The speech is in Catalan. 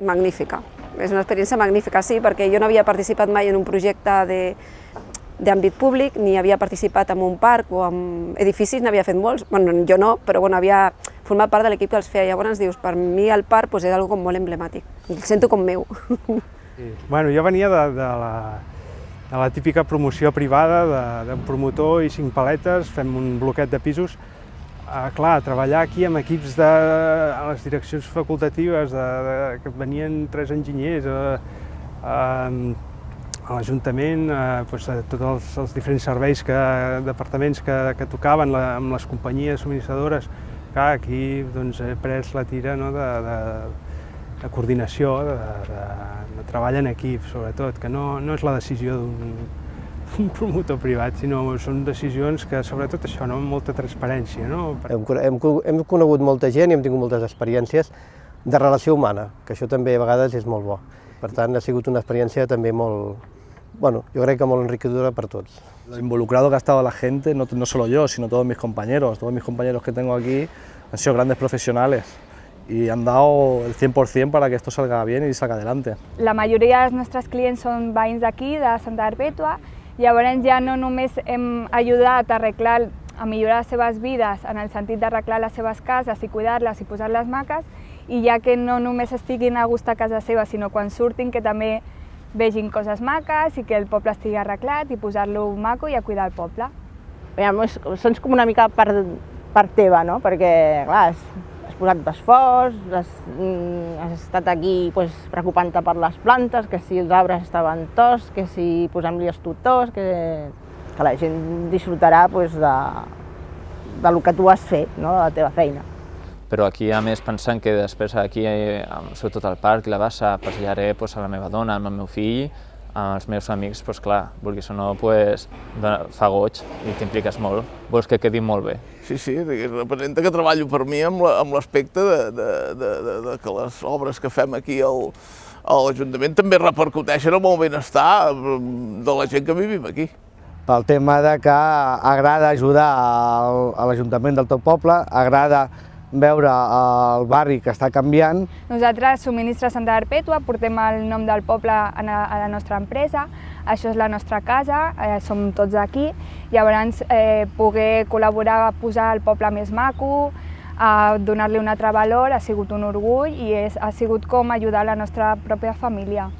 magnífica. És una experiència magnífica, sí, perquè jo no havia participat mai en un projecte d'àmbit públic, ni havia participat en un parc o en edificis, n'havia fet molts, bueno, jo no, però bueno, havia format part de l'equip que els feia. Llavors dius, per mi el parc pues, és com molt emblemàtic, el sento com meu. Sí. Bueno, jo venia de, de, la, de la típica promoció privada d'un promotor i cinc paletes, fem un bloquet de pisos, Uh, clar, treballar aquí amb equips de a les direccions facultatives, de, de, que venien tres enginyers, uh, uh, a l'Ajuntament, uh, pues, a tots els, els diferents serveis, que, departaments que, que tocaven la, amb les companyies subministradores, clar, aquí doncs, he pres la tira no, de, de, de coordinació, de, de, de treball en equip, sobretot, que no, no és la decisió d'un un promotor privat, sinó són decisions que, sobretot això, no? amb molta transparència. No? Hem, hem, hem conegut molta gent i hem tingut moltes experiències de relació humana, que això també a vegades és molt bo. Per tant, ha sigut una experiència també molt, bueno, yo creo que molt enriquecedora para todos. Lo involucrado que ha estado la gente, no, no solo yo, sino todos mis compañeros, todos mis compañeros que tengo aquí han sido grandes profesionales y han dado el 100% para que esto salga bien y salga adelante. La majoria dels nostres clients són veïns d'aquí, de Santa Perpètua, Llavors ja no només hem ajudat a arreglar, a millorar les seves vides en el sentit d'arreglar les seves cases i cuidar-les i posar-les maques, i ja que no només estiguin a gust a casa seva, sinó quan surtin que també vegin coses maques i que el poble estigui arreglat i posar-lo maco i a cuidar el poble. Ja, sents com una mica part, part teva, no? perquè clar, posat d'esforç, has, mm, has estat aquí pues, preocupant-te per les plantes, que si els arbres estaven tos, que si posem-li els tutors, que, que la gent disfrutarà pues, de, de lo que tu has fet, no? de la teva feina. Però aquí, a més, pensant que després aquí, eh, sobretot al parc la bassa, passejaré pues, a la meva dona, amb el meu fill, amb els meus amics, doncs clar, vulguis o no, pues, fa goig i t'impliques molt. Vols que quedi molt bé. Sí, sí, representa que treballo per mi amb l'aspecte de, de, de, de, de que les obres que fem aquí al, a l'Ajuntament també repercuteixen en el benestar de la gent que vivim aquí. Pel tema de que agrada ajudar a l'Ajuntament del teu poble, agrada veure el barri que està canviant. Nosaltres, Subministra Santa Perpètua, portem el nom del poble a la nostra empresa, això és la nostra casa, eh, som tots aquí, llavors eh, poder col·laborar a posar el poble més maco, a donar-li un altre valor, ha sigut un orgull i és, ha sigut com ajudar la nostra pròpia família.